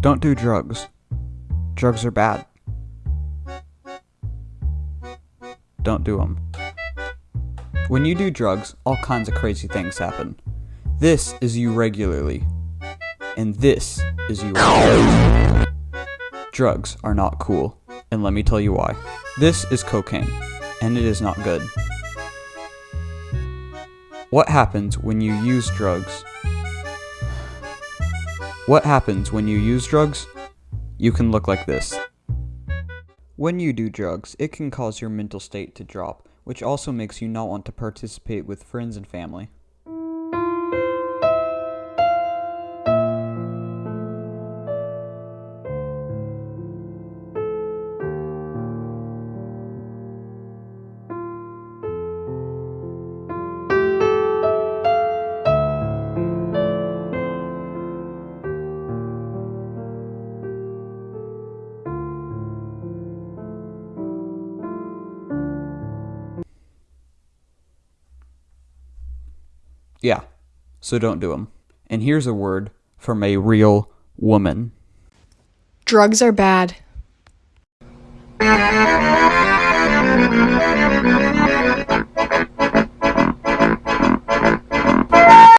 Don't do drugs. Drugs are bad. Don't do them. When you do drugs, all kinds of crazy things happen. This is you regularly. And this is you regularly. Drugs are not cool, and let me tell you why. This is cocaine, and it is not good. What happens when you use drugs? What happens when you use drugs? You can look like this. When you do drugs, it can cause your mental state to drop, which also makes you not want to participate with friends and family. Yeah, so don't do them. And here's a word from a real woman. Drugs are bad.